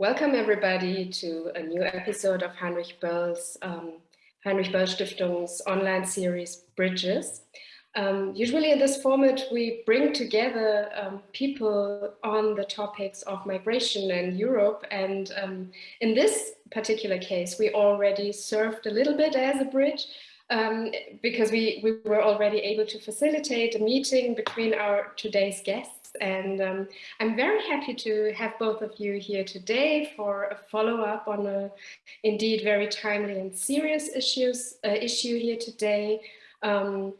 welcome everybody to a new episode of Heinrich Böll's um, Heinrich Böll Stiftung's online series Bridges. Um, usually in this format, we bring together um, people on the topics of migration in Europe. And um, in this particular case, we already served a little bit as a bridge um, because we, we were already able to facilitate a meeting between our today's guests. And um, I'm very happy to have both of you here today for a follow-up on a indeed very timely and serious issues uh, issue here today. Um,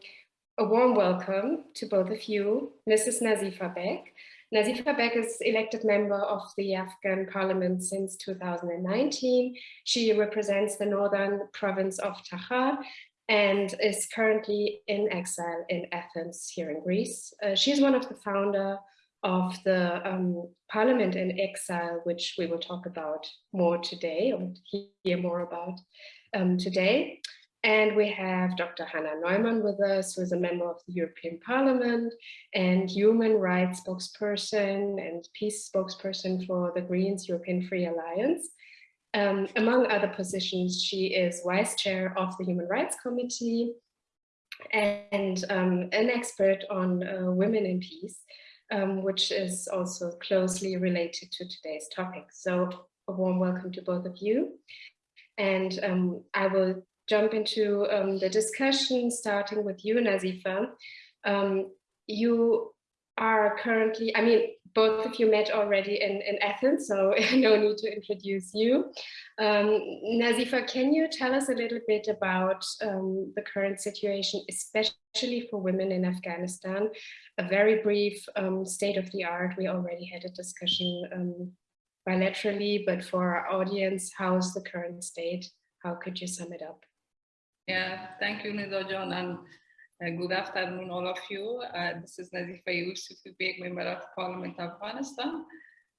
a warm welcome to both of you, Mrs. Nazifa Bek. Nazifa Bek is elected member of the Afghan parliament since 2019. She represents the northern province of Takhar and is currently in exile in Athens here in Greece. Uh, she's one of the founder of the um, Parliament in Exile, which we will talk about more today or hear more about um, today. And we have Dr. Hannah Neumann with us, who is a member of the European Parliament and human rights spokesperson and peace spokesperson for the Greens European Free Alliance. Um, among other positions, she is vice chair of the Human Rights Committee and um, an expert on uh, women in peace, um, which is also closely related to today's topic. So a warm welcome to both of you. And um, I will jump into um, the discussion, starting with you, Nazifa. Um, you are currently, I mean, both of you met already in, in Athens, so no need to introduce you. Um, Nazifa, can you tell us a little bit about um, the current situation, especially for women in Afghanistan? A very brief um, state of the art. We already had a discussion um, bilaterally, but for our audience, how's the current state? How could you sum it up? Yeah, thank you, Neda John, and uh, good afternoon, all of you. Uh, this is Nazifa Yousufi Beg, Member of Parliament of Afghanistan.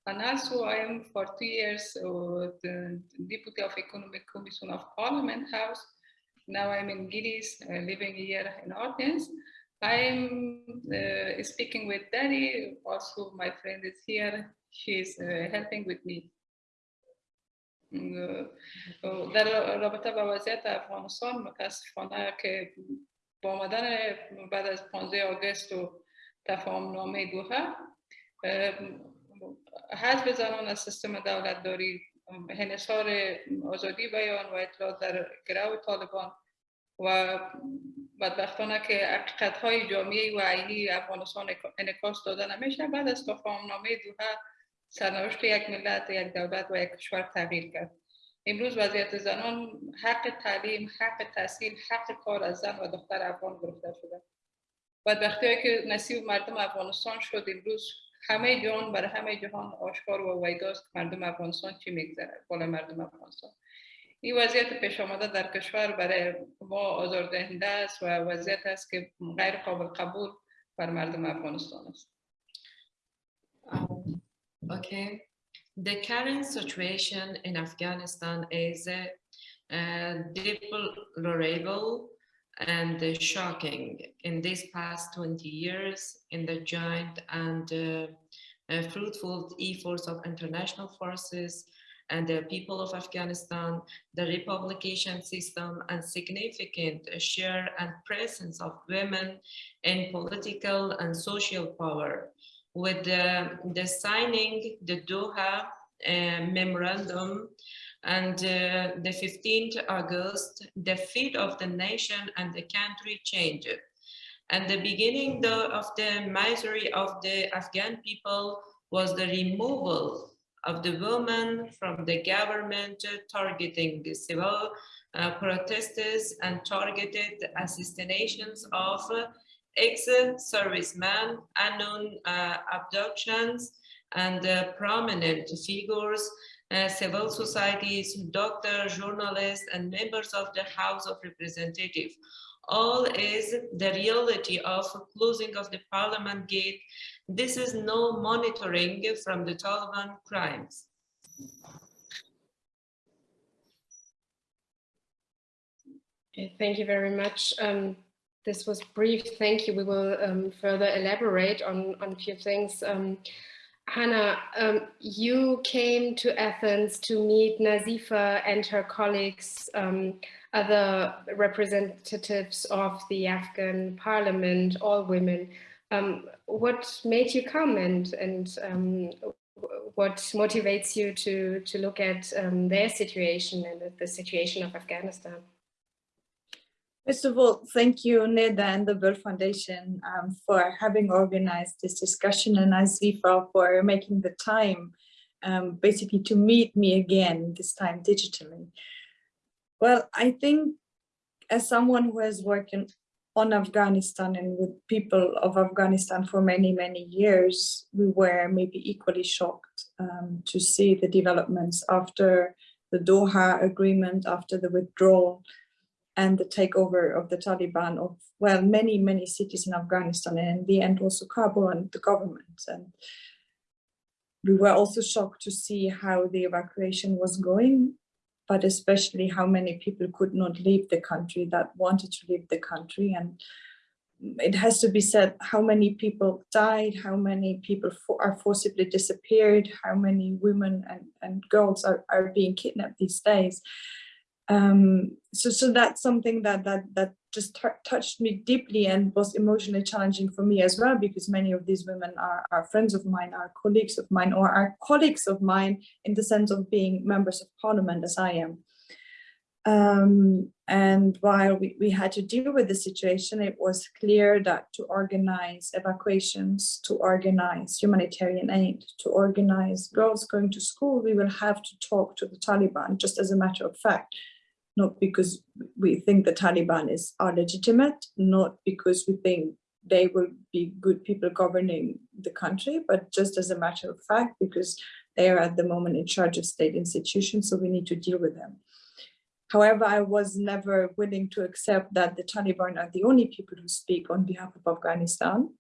And also I am for two years uh, the Deputy of Economic Commission of Parliament House. Now I'm in Greece, uh, living here in Athens. I am uh, speaking with Dari, also my friend is here. She's uh, helping with me. در رابطه با وضعیت افغانستان متاسفانه که با آمدن بعد از 15 آگست و تفاهم نامه دوها حذف زنان از سیستم دولت داری انحصار آزادی بیان و اطلاع در گروه طالبان و بدبختانه که حقیقت های جامعه و عینی افغانستان انکاس داده نمیشه بعد از تفاهم نامه دوها سرنوشت یک ملت یک دولت و یک کشور تغییر کرد. امروز وضعیت زنان حق تعلیم، حق تحصیل، حق کار از زن و دختر افغان گرفته شده. بدبختی که نصیب مردم افغانستان شد امروز همه جهان برای همه جهان آشکار و ویداست مردم افغانستان چی میگذره بالا مردم افغانستان این وضعیت پیش آمده در کشور برای ما آزاردهنده است و وضعیت است که غیر قابل قبول بر مردم افغانستان است. Okay. The current situation in Afghanistan is uh, deplorable and shocking. In these past 20 years in the joint and uh, uh, fruitful efforts of international forces and the people of Afghanistan, the republication system and significant share and presence of women in political and social power with the, the signing the Doha uh, memorandum and uh, the 15th August, the fate of the nation and the country changed. And the beginning the, of the misery of the Afghan people was the removal of the women from the government targeting the civil uh, protesters and targeted assassinations of ex-servicemen, unknown uh, abductions, and uh, prominent figures, uh, civil societies, doctors, journalists, and members of the House of Representatives. All is the reality of closing of the parliament gate. This is no monitoring from the Taliban crimes. Okay, thank you very much. Um, this was brief. Thank you. We will um, further elaborate on, on a few things. Um, Hannah, um, you came to Athens to meet Nazifa and her colleagues, um, other representatives of the Afghan parliament, all women. Um, what made you come and, and um, what motivates you to, to look at their situation and the situation of Afghanistan? First of all, thank you, Neda and the Böll Foundation um, for having organized this discussion and Nazifa for making the time um, basically to meet me again, this time digitally. Well, I think as someone who has worked on Afghanistan and with people of Afghanistan for many, many years, we were maybe equally shocked um, to see the developments after the Doha agreement, after the withdrawal and the takeover of the Taliban of, well, many, many cities in Afghanistan and in the end also Kabul and the government. And we were also shocked to see how the evacuation was going, but especially how many people could not leave the country that wanted to leave the country. And it has to be said how many people died, how many people for, are forcibly disappeared, how many women and, and girls are, are being kidnapped these days um, so so that's something that that that just touched me deeply and was emotionally challenging for me as well because many of these women are, are friends of mine are colleagues of mine or are colleagues of mine in the sense of being members of parliament as i am. Um, and while we, we had to deal with the situation it was clear that to organize evacuations to organize humanitarian aid to organize girls going to school we will have to talk to the taliban just as a matter of fact not because we think the Taliban is are legitimate, not because we think they will be good people governing the country, but just as a matter of fact, because they are at the moment in charge of state institutions, so we need to deal with them. However, I was never willing to accept that the Taliban are the only people who speak on behalf of Afghanistan,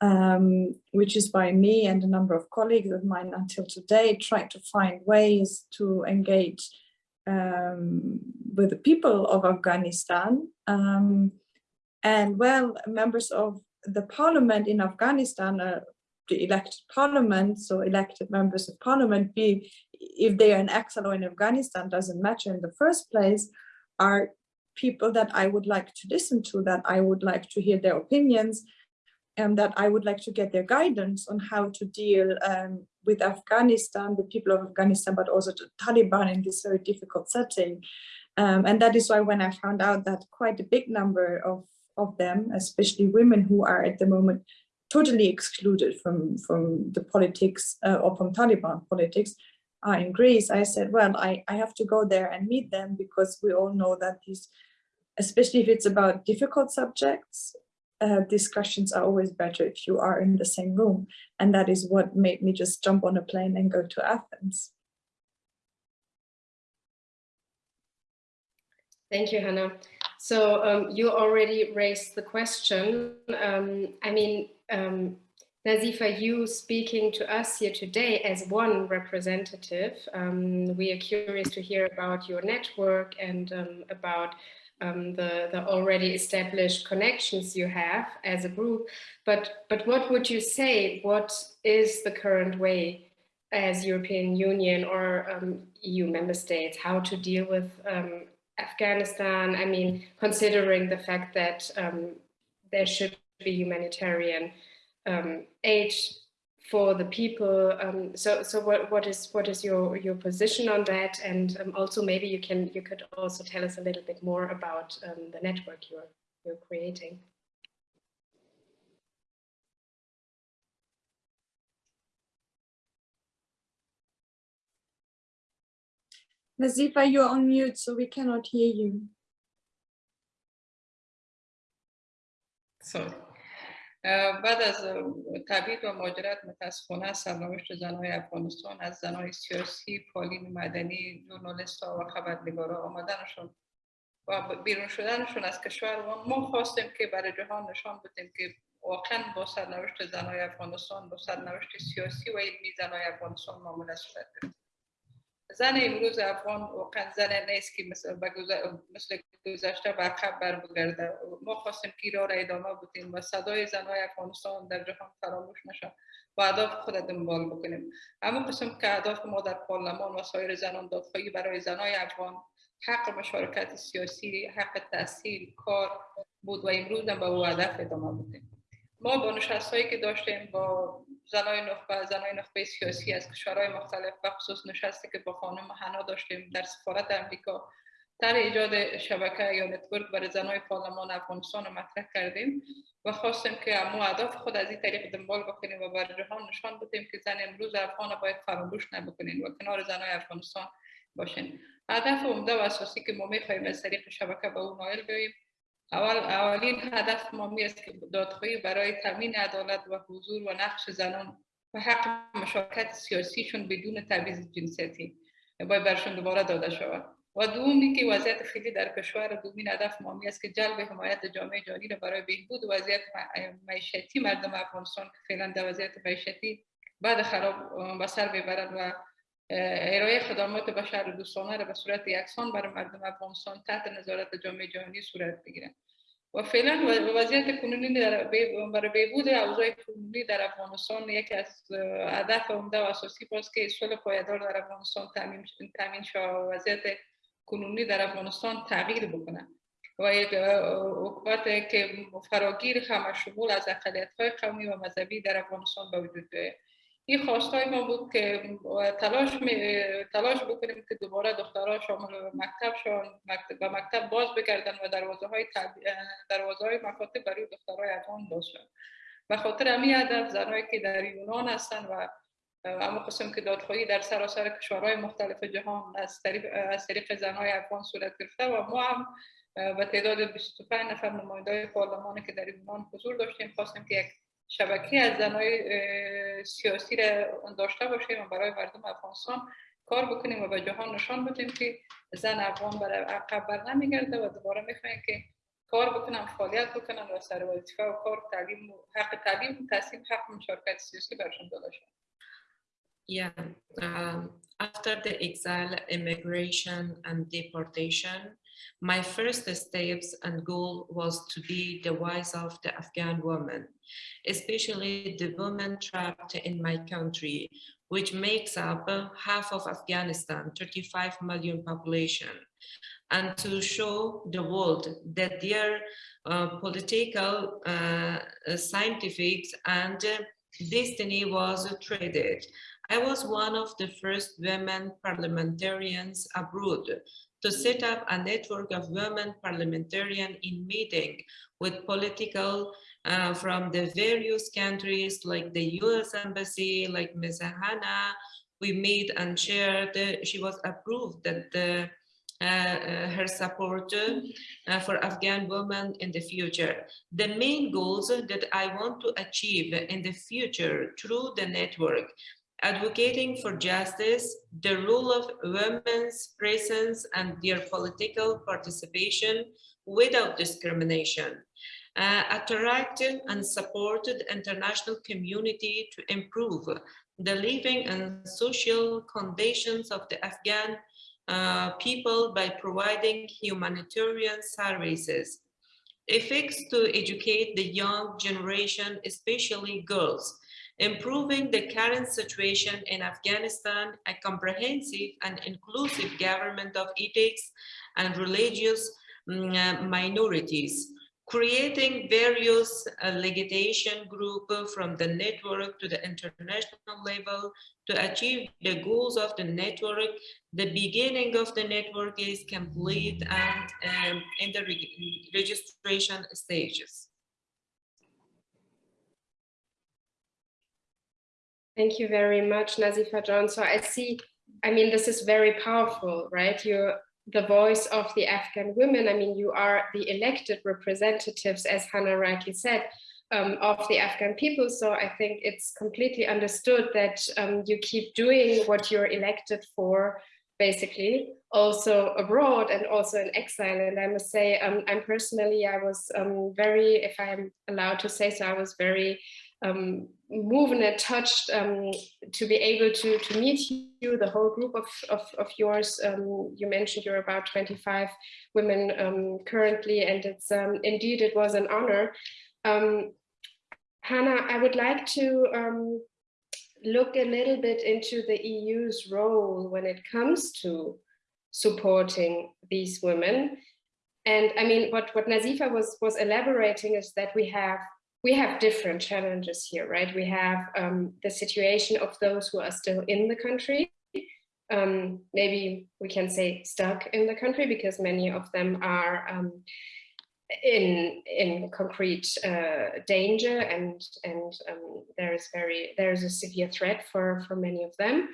um, which is why me and a number of colleagues of mine until today tried to find ways to engage um, with the people of Afghanistan. Um, and well, members of the parliament in Afghanistan, uh, the elected parliament, so elected members of parliament, be if they are in exile or in Afghanistan, doesn't matter in the first place, are people that I would like to listen to, that I would like to hear their opinions, and that I would like to get their guidance on how to deal um, with Afghanistan, the people of Afghanistan, but also the Taliban in this very difficult setting. Um, and that is why when I found out that quite a big number of, of them, especially women who are at the moment totally excluded from, from the politics uh, or from Taliban politics, are in Greece, I said, well, I, I have to go there and meet them because we all know that these, especially if it's about difficult subjects, uh, discussions are always better if you are in the same room. And that is what made me just jump on a plane and go to Athens. Thank you, Hannah. So um, you already raised the question. Um, I mean, um, Nazifa, you speaking to us here today as one representative, um, we are curious to hear about your network and um, about um, the, the already established connections you have as a group. But, but what would you say, what is the current way as European Union or um, EU member states, how to deal with um, Afghanistan? I mean, considering the fact that um, there should be humanitarian um, aid for the people. Um, so, so what, what is what is your your position on that? And um, also maybe you can you could also tell us a little bit more about um, the network you're you're creating. Nazifa, you're on mute, so we cannot hear you. So بعد از تبعید و ماجرت متاسفانه سرنوشت زنهای افغانستان از زنهای سیاسی، پالین مدنی، جورنالیست ها و خبرنگارا آمدنشون و بیرون شدنشون از کشور ما خواستیم که برای جهان نشان بدیم که واقعا با سرنوشت زنهای افغانستان با سرنوشت سیاسی و علمی زنهای افغانستان معامله صورت زن امروز افغان واقعا زن نیست که مثل, مثل گذشته به عقب بر بگرده ما خواستیم که را ادامه بودیم و صدای زنای افغانستان در جهان فراموش نشد و اهداف خود دنبال بکنیم. اما قسم که اهداف ما در پارلمان و سایر زنان دادخواهی برای زنای افغان حق مشارکت سیاسی حق تحصیل کار بود و امروز هم به او هدف ادامه بودیم ما با نشست هایی که داشتیم با زنای نخبه زنای نخبه سیاسی از کشورهای مختلف و خصوص نشستی که با خانم حنا داشتیم در سفارت امریکا در ایجاد شبکه یا نتورک برای زنای پارلمان افغانستان رو مطرح کردیم و خواستیم که ما اهداف خود از این طریق دنبال بکنیم و بر جهان نشان بدیم که زن امروز افغان باید فراموش نبکنین و کنار زنای افغانستان باشین. هدف عمده و اساسی که ما می‌خواهیم از طریق شبکه به اون نایل بیاییم اول اولین هدف ما می است که دادخواهی برای تامین عدالت و حضور و نقش زنان و حق مشارکت سیاسیشون بدون تبعیض جنسیتی باید برشون دوباره داده شود. و دومی که وضعیت خیلی در کشور دومین هدف ما است که جلب حمایت جامعه جهانی را برای بهبود وضعیت معیشتی مردم افغانستان. که فعلا در وضعیت معیشتی بعد خراب به سر ببرند و ارائه خدمات بشر دوستانه را به صورت یکسان برای مردم افغانستان تحت نظارت جامعه جهانی صورت بگیرند و فعلا وضعیت کنونی برای بهبود اوضاع کنونی در افغانستان یکی از هدف عمده و اساسی باز که صلح پایدار در افغانستان تامین تامین و وضعیت کنونی در افغانستان تغییر بکنه و یک حکومت که فراگیر همه شمول از اقلیت های قومی و مذهبی در افغانستان به وجود بیاید. این خواستای ما بود که تلاش تلاش بکنیم که دوباره دخترها شامل مکتب شون مکتب و مکتب باز بگردن و دروازه های دروازه های مکاتب برای دخترهای افغان باز شد و خاطر همین هدف زنایی که در یونان هستن و اما قسم که دادخواهی در سراسر کشورهای مختلف جهان از طریق از طریق زنهای افغان صورت گرفته و ما هم به تعداد 25 نفر نماینده پارلمانی که در یونان حضور داشتیم خواستیم که یک شبکه از زنای سیاسی را داشته باشیم و برای مردم افغانستان کار بکنیم و به جهان نشان بدیم که زن افغان برای عقب بر نمیگرده و دوباره می‌خوایم که کار بکنن فعالیت بکنن و سر وظیفه و کار تعلیم حق تعلیم و تحصیل حق مشارکت سیاسی برشون داده شد Yeah, um, after the exile, immigration and deportation, My first steps and goal was to be the voice of the Afghan woman, especially the women trapped in my country, which makes up half of Afghanistan, 35 million population, and to show the world that their uh, political, uh, scientific, and destiny was traded. I was one of the first women parliamentarians abroad to set up a network of women parliamentarians in meeting with political uh, from the various countries like the US Embassy, like Ms. Hannah, we meet and shared, she was approved that the uh, uh, her support uh, for Afghan women in the future. The main goals that I want to achieve in the future through the network advocating for justice, the role of women's presence and their political participation without discrimination, uh, attracted and supported international community to improve the living and social conditions of the Afghan uh, people by providing humanitarian services, effects to educate the young generation, especially girls, improving the current situation in Afghanistan, a comprehensive and inclusive government of ethics and religious mm, uh, minorities, creating various uh, legislation group from the network to the international level to achieve the goals of the network. The beginning of the network is complete and um, in the re registration stages. Thank you very much, Nazifa John. So I see, I mean, this is very powerful, right? You're the voice of the Afghan women. I mean, you are the elected representatives, as Hannah rightly said, um, of the Afghan people. So I think it's completely understood that um, you keep doing what you're elected for, basically, also abroad and also in exile. And I must say, um, I'm personally, I was um, very, if I'm allowed to say so, I was very um, and touched um, to be able to, to meet you, the whole group of, of, of yours. Um, you mentioned you're about 25 women um, currently, and it's um, indeed, it was an honor. Um, Hannah, I would like to um, look a little bit into the EU's role when it comes to supporting these women. And I mean, what, what Nazifa was, was elaborating is that we have we have different challenges here, right? We have um, the situation of those who are still in the country. Um, maybe we can say stuck in the country because many of them are um, in in concrete uh, danger and and um, there is very there is a severe threat for for many of them.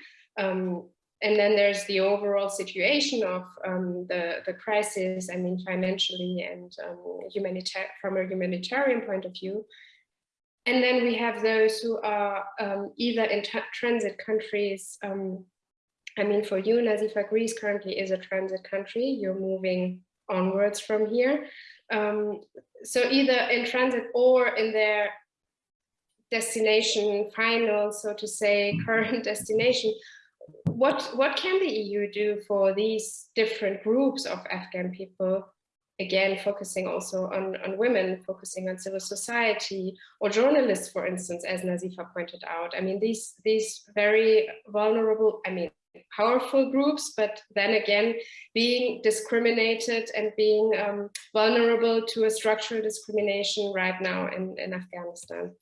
And then there's the overall situation of um, the, the crisis, I mean, financially and um, humanitarian, from a humanitarian point of view. And then we have those who are um, either in transit countries. Um, I mean, for you, Nazifa, Greece currently is a transit country. You're moving onwards from here. Um, so either in transit or in their destination final, so to say, current destination, what what can the EU do for these different groups of Afghan people? Again, focusing also on, on women, focusing on civil society or journalists, for instance, as Nazifa pointed out. I mean, these these very vulnerable, I mean, powerful groups, but then again, being discriminated and being um, vulnerable to a structural discrimination right now in, in Afghanistan.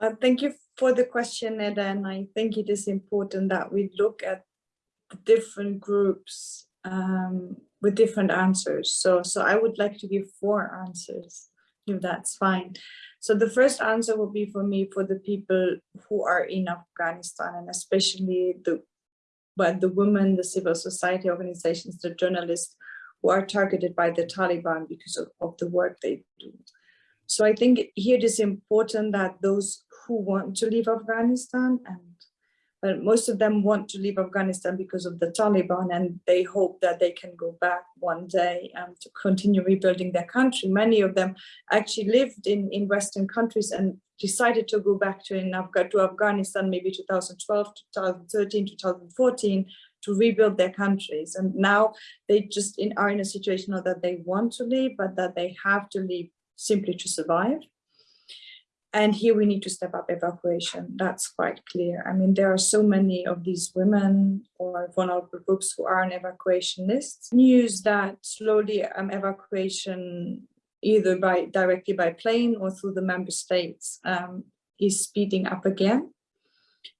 Uh, thank you for the question, Eda, and I think it is important that we look at the different groups um, with different answers. So, so I would like to give four answers, if that's fine. So the first answer will be for me for the people who are in Afghanistan and especially the but the women, the civil society organizations, the journalists who are targeted by the Taliban because of, of the work they do. So I think here it is important that those who want to leave Afghanistan and but most of them want to leave Afghanistan because of the Taliban and they hope that they can go back one day um, to continue rebuilding their country. Many of them actually lived in, in Western countries and decided to go back to, in Afghan, to Afghanistan maybe 2012, 2013, 2014 to rebuild their countries. And now they just in, are in a situation that they want to leave, but that they have to leave simply to survive. And here we need to step up evacuation. That's quite clear. I mean, there are so many of these women or vulnerable groups who are on evacuation lists. News that slowly um, evacuation, either by directly by plane or through the member states, um, is speeding up again.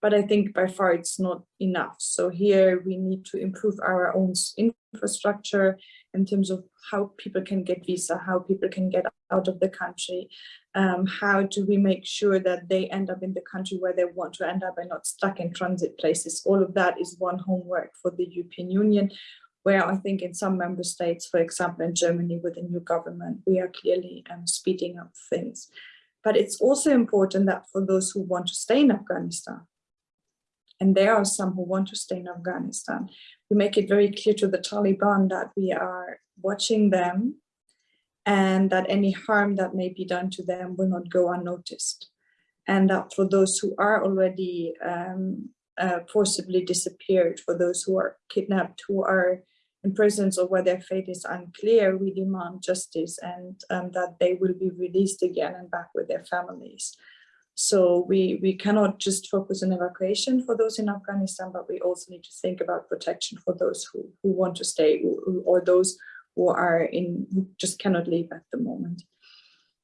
But I think by far it's not enough. So here we need to improve our own infrastructure in terms of how people can get visa, how people can get out of the country, um, how do we make sure that they end up in the country where they want to end up and not stuck in transit places. All of that is one homework for the European Union, where I think in some member states, for example, in Germany with the new government, we are clearly um, speeding up things. But it's also important that for those who want to stay in Afghanistan, and there are some who want to stay in Afghanistan, we make it very clear to the Taliban that we are watching them and that any harm that may be done to them will not go unnoticed. And that for those who are already um, uh, forcibly disappeared, for those who are kidnapped, who are in prisons or where their fate is unclear, we demand justice and um, that they will be released again and back with their families. So we, we cannot just focus on evacuation for those in Afghanistan, but we also need to think about protection for those who, who want to stay or those who are in who just cannot leave at the moment.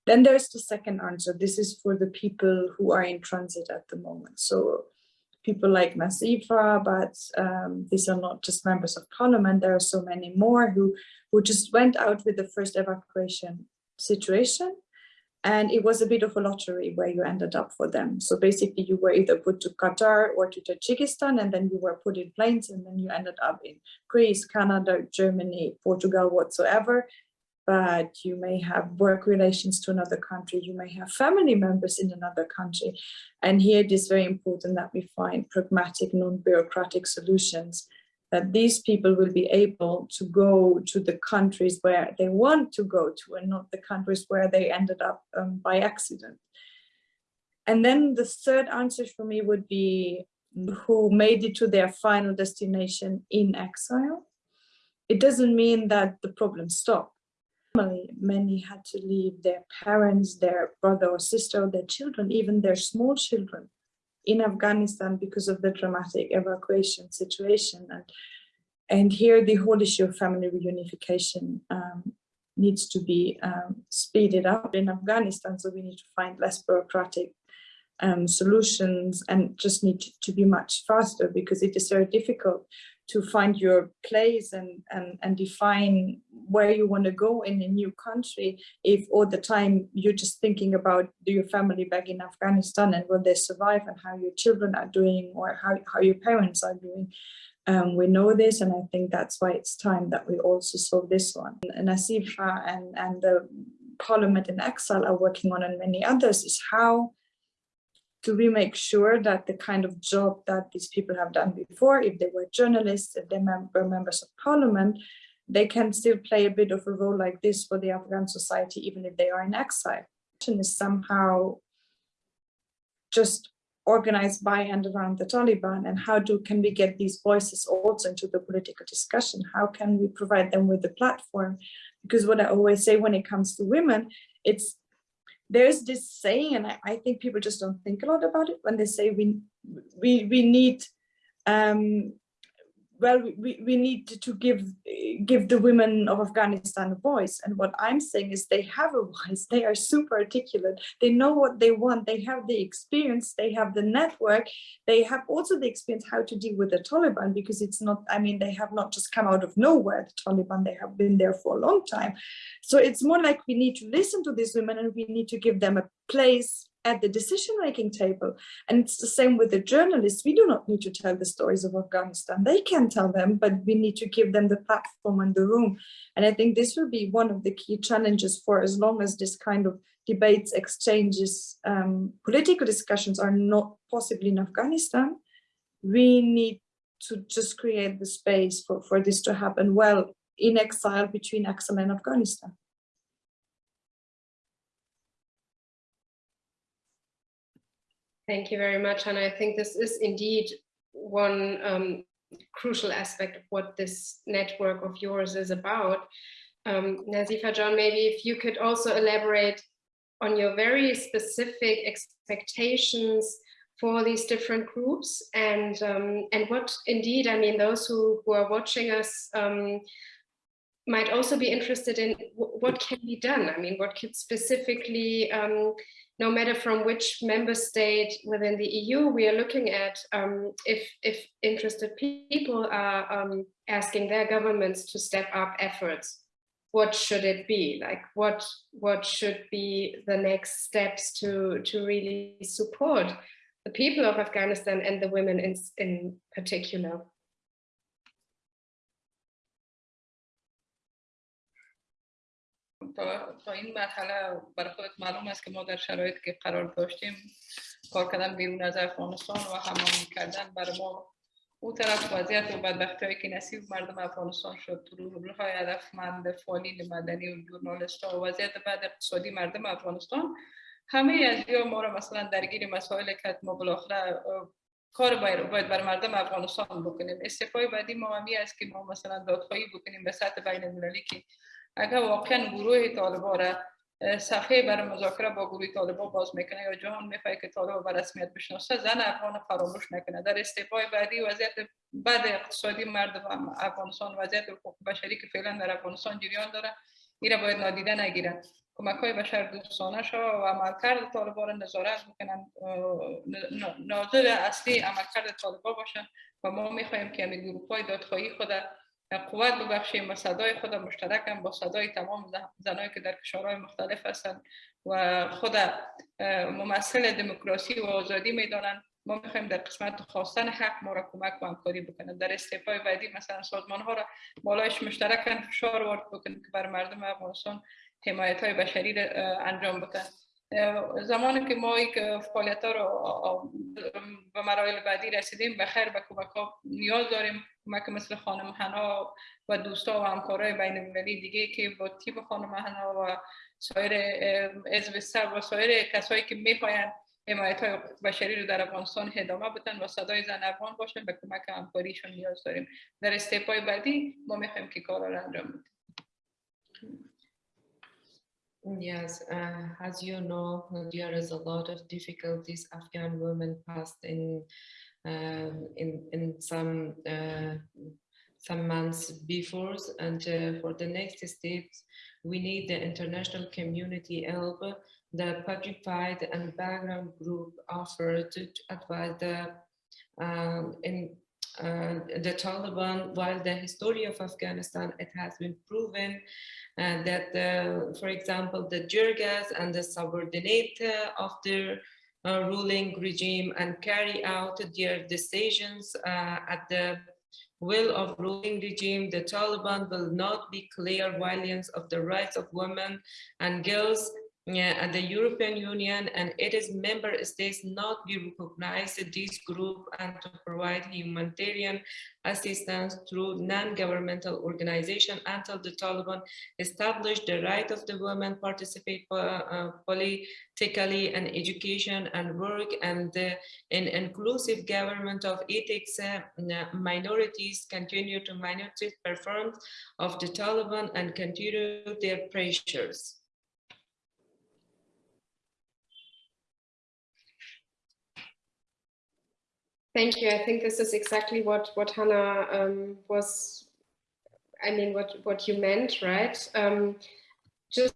Then there's the second answer. This is for the people who are in transit at the moment. So people like Nazifa, but um, these are not just members of parliament. There are so many more who, who just went out with the first evacuation situation and it was a bit of a lottery where you ended up for them. So basically you were either put to Qatar or to Tajikistan and then you were put in planes and then you ended up in Greece, Canada, Germany, Portugal, whatsoever. But you may have work relations to another country, you may have family members in another country. And here it is very important that we find pragmatic, non-bureaucratic solutions that these people will be able to go to the countries where they want to go to and not the countries where they ended up um, by accident. And then the third answer for me would be who made it to their final destination in exile. It doesn't mean that the problem stopped. Many had to leave their parents, their brother or sister, their children, even their small children in Afghanistan because of the dramatic evacuation situation. And, and here the whole issue of family reunification um, needs to be um, speeded up in Afghanistan. So we need to find less bureaucratic um, solutions and just need to, to, be much faster because it is very difficult to find your place and, and, and define where you want to go in a new country if all the time you're just thinking about your family back in Afghanistan and will they survive and how your children are doing or how, how your parents are doing. Um, we know this and I think that's why it's time that we also solve this one. And and, and the Parliament in Exile are working on and many others is how to we make sure that the kind of job that these people have done before, if they were journalists, if they were members of parliament, they can still play a bit of a role like this for the Afghan society, even if they are in exile. Is somehow just organized by and around the Taliban and how do can we get these voices also into the political discussion? How can we provide them with a platform? Because what I always say when it comes to women, it's there's this saying, and I, I, think people just don't think a lot about it when they say we we we need um, well, we, we need to give give the women of Afghanistan a voice. And what I'm saying is they have a voice. They are super articulate. They know what they want. They have the experience. They have the network. They have also the experience how to deal with the Taliban because it's not, I mean, they have not just come out of nowhere, the Taliban, they have been there for a long time. So it's more like we need to listen to these women and we need to give them a place at the decision-making table. And it's the same with the journalists. We do not need to tell the stories of Afghanistan. They can tell them, but we need to give them the platform and the room. And I think this will be one of the key challenges for as long as this kind of debates, exchanges, um, political discussions are not possible in Afghanistan. We need to just create the space for, for this to happen well in exile between exile and Afghanistan. Thank you very much, and I think this is indeed one um, crucial aspect of what this network of yours is about. Um, Nazifa John, maybe if you could also elaborate on your very specific expectations for these different groups and um, and what indeed, I mean, those who, who are watching us um, might also be interested in what can be done. I mean, what could specifically um, no matter from which member state within the EU we are looking at, um, if, if interested people are um, asking their governments to step up efforts, what should it be? Like what, what should be the next steps to, to really support the people of Afghanistan and the women in, in particular? تا, تا این مرحله برای خودت معلوم است که ما در شرایط که قرار داشتیم کار کردن بیرون از افغانستان و هماهنگ کردن برای ما او طرف وضعیت و بدبختی هایی که نصیب مردم افغانستان شد روح های هدفمند فعالین مدنی و جورنالیست ها و وضعیت بعد اقتصادی مردم افغانستان همه از یا ما را مثلا درگیر مسائل که ما بالاخره کار باید بر مردم افغانستان بکنیم. استفای بعدی ما همی است که ما مثلا دادخواهی بکنیم به سطح بین المللی که اگر واقعا گروه طالبا را صفحه برای مذاکره با گروه طالبا باز می‌کنه یا جهان می‌خواه که طالبا به رسمیت بشناسه زن افغان فراموش نکنه. در استعفای بعدی وضعیت بعد اقتصادی مردم افغانستان وضعیت حقوق بشری که فعلا در افغانستان جریان داره ایره باید نادیده نگیرن. کمک های بشر دوستانه شو و عملکرد طالبا را نظارت بکنن ناظر اصلی عملکرد طالبا باشن و ما می‌خواهیم که همین گروه های دادخواهی خود قوت ببخشیم و صدای خود مشترکم با صدای تمام زنایی که در کشورهای مختلف هستند و خود ممثل دموکراسی و آزادی می‌دانند ما می‌خوایم در قسمت خواستن حق ما را کمک و همکاری بکنند در استعفای بعدی مثلا سازمان ها را بالایش مشترکن فشار وارد بکنند که بر مردم افغانستان حمایت های بشری را انجام بدن. زمانی که ما یک فعالیت ها رو به مراحل بعدی رسیدیم به خیر به کمک ها نیاز داریم. کمک مثل خانم حنا و دوستا و همکارای بین المللی دیگه که با تیم خانم حنا و سایر حزب سر و سایر کسایی که می‌خواین حمایت های بشری رو در افغانستان ادامه بدن و صدای زن افغان باشن به کمک همکاریشون نیاز داریم. در استیپای بعدی ما می‌خوایم که کارا رو انجام بدیم. Yes, uh, as you know, there is a lot of difficulties Afghan women passed in in in some uh, some months before, and uh, for the next steps, we need the international community help. The Patrified and background group offered to, to advise the um, in uh, the Taliban, while the history of Afghanistan, it has been proven uh, that, uh, for example, the Jirgas and the subordinate of the uh, ruling regime and carry out their decisions uh, at the will of ruling regime, the Taliban will not be clear violence of the rights of women and girls yeah, the European Union and its member states not be recognized this group and to provide humanitarian assistance through non-governmental organization until the Taliban establish the right of the women participate uh, uh, politically and education and work and in inclusive government of ethics uh, minorities continue to minority performance of the Taliban and continue their pressures. Thank you. I think this is exactly what what Hannah um, was. I mean, what what you meant, right? Um, just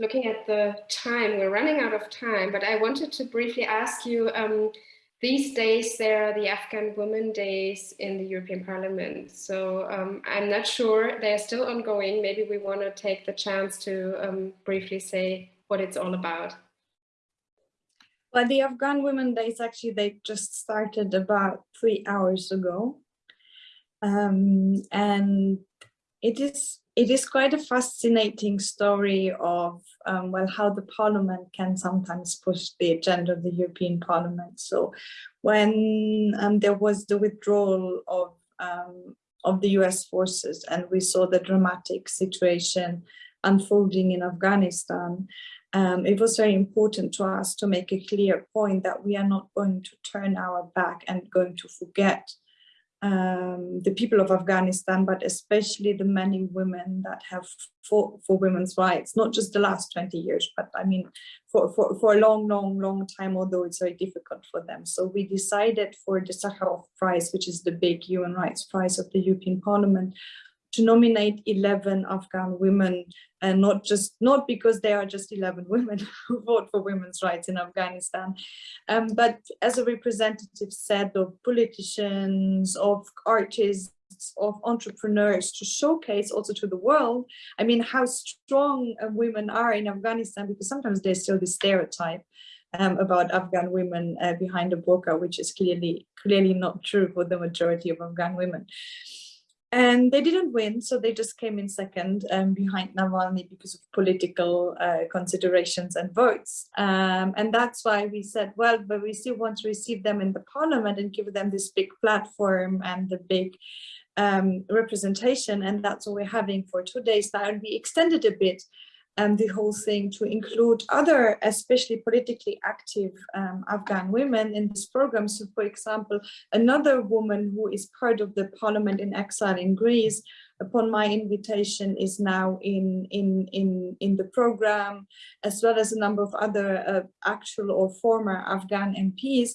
looking at the time, we're running out of time. But I wanted to briefly ask you. Um, these days, there are the Afghan Women Days in the European Parliament. So um, I'm not sure they're still ongoing. Maybe we want to take the chance to um, briefly say what it's all about. Well, the Afghan Women Days actually they just started about three hours ago, um, and it is it is quite a fascinating story of um, well how the Parliament can sometimes push the agenda of the European Parliament. So when um, there was the withdrawal of um, of the U.S. forces and we saw the dramatic situation unfolding in Afghanistan, um, it was very important to us to make a clear point that we are not going to turn our back and going to forget um, the people of Afghanistan, but especially the many women that have fought for women's rights, not just the last 20 years, but I mean, for, for, for a long, long, long time, although it's very difficult for them. So we decided for the Sakharov Prize, which is the big human rights prize of the European Parliament, to nominate 11 Afghan women and not just not because they are just 11 women who vote for women's rights in Afghanistan, um, but as a representative set of politicians, of artists, of entrepreneurs to showcase also to the world, I mean, how strong uh, women are in Afghanistan, because sometimes there's still this stereotype um, about Afghan women uh, behind a burqa, which is clearly clearly not true for the majority of Afghan women and they didn't win so they just came in second um, behind Navalny because of political uh, considerations and votes. Um, and that's why we said well but we still want to receive them in the parliament and give them this big platform and the big um, representation. And that's what we're having for two days. Now and we extended a bit and the whole thing to include other, especially politically active um, Afghan women in this program. So for example, another woman who is part of the parliament in exile in Greece, upon my invitation is now in, in, in, in the program, as well as a number of other uh, actual or former Afghan MPs.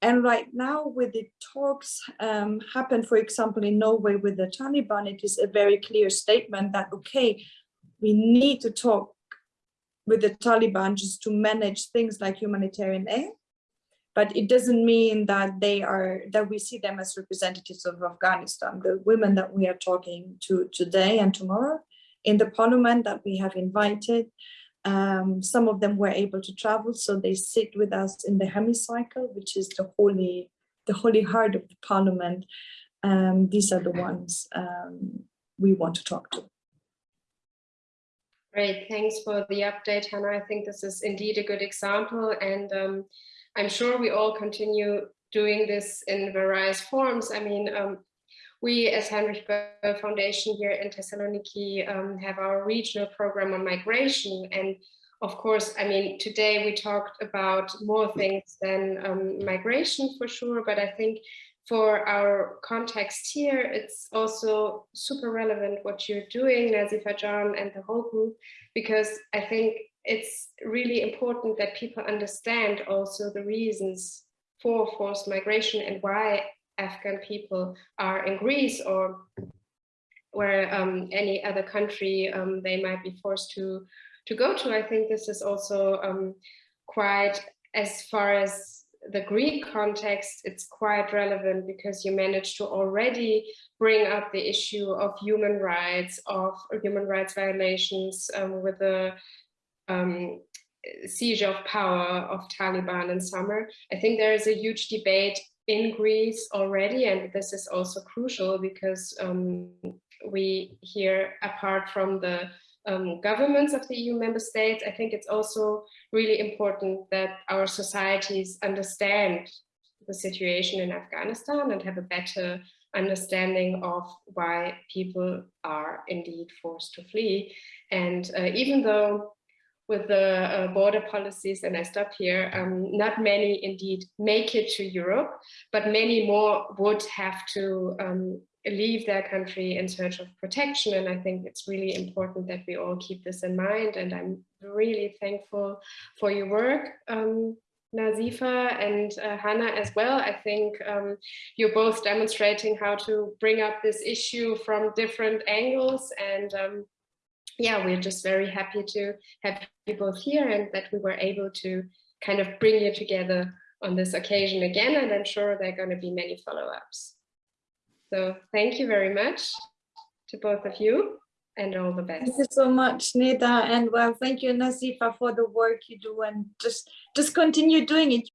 And right now with the talks um, happen, for example, in Norway with the Taliban, it is a very clear statement that, okay, we need to talk with the Taliban just to manage things like humanitarian aid. But it doesn't mean that they are that we see them as representatives of Afghanistan. The women that we are talking to today and tomorrow in the parliament that we have invited, um, some of them were able to travel, so they sit with us in the hemicycle, which is the holy, the holy heart of the parliament. Um, these are the ones um, we want to talk to. Great, thanks for the update, Hannah. I think this is indeed a good example, and um, I'm sure we all continue doing this in various forms. I mean, um, we as Heinrich Böll Foundation here in Thessaloniki um, have our regional program on migration, and of course, I mean, today we talked about more things than um, migration for sure, but I think for our context here, it's also super relevant what you're doing, Nazifa John and the whole group, because I think it's really important that people understand also the reasons for forced migration and why Afghan people are in Greece or where um, any other country um, they might be forced to to go to. I think this is also um, quite as far as the Greek context, it's quite relevant because you managed to already bring up the issue of human rights, of human rights violations um, with the um, seizure of power of Taliban in summer. I think there is a huge debate in Greece already, and this is also crucial because um, we here, apart from the um, governments of the EU member states, I think it's also really important that our societies understand the situation in Afghanistan and have a better understanding of why people are indeed forced to flee. And uh, even though with the uh, border policies, and I stop here, um, not many indeed make it to Europe, but many more would have to um, leave their country in search of protection. And I think it's really important that we all keep this in mind. And I'm really thankful for your work, um, Nazifa and uh, Hannah as well. I think um, you're both demonstrating how to bring up this issue from different angles. And um, yeah, we're just very happy to have you both here and that we were able to kind of bring you together on this occasion again. And I'm sure there are going to be many follow-ups. So thank you very much to both of you and all the best. Thank you so much, Neda. And well, thank you, Nazifa, for the work you do and just, just continue doing it.